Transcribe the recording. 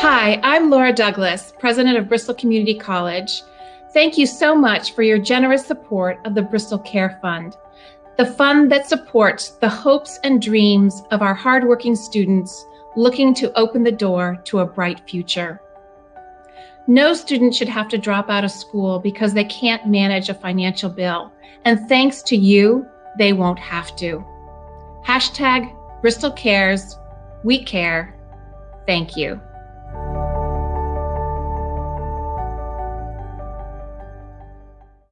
Hi, I'm Laura Douglas, president of Bristol Community College. Thank you so much for your generous support of the Bristol Care Fund, the fund that supports the hopes and dreams of our hardworking students looking to open the door to a bright future. No student should have to drop out of school because they can't manage a financial bill. And thanks to you, they won't have to. Hashtag Bristol Cares, we care. Thank you.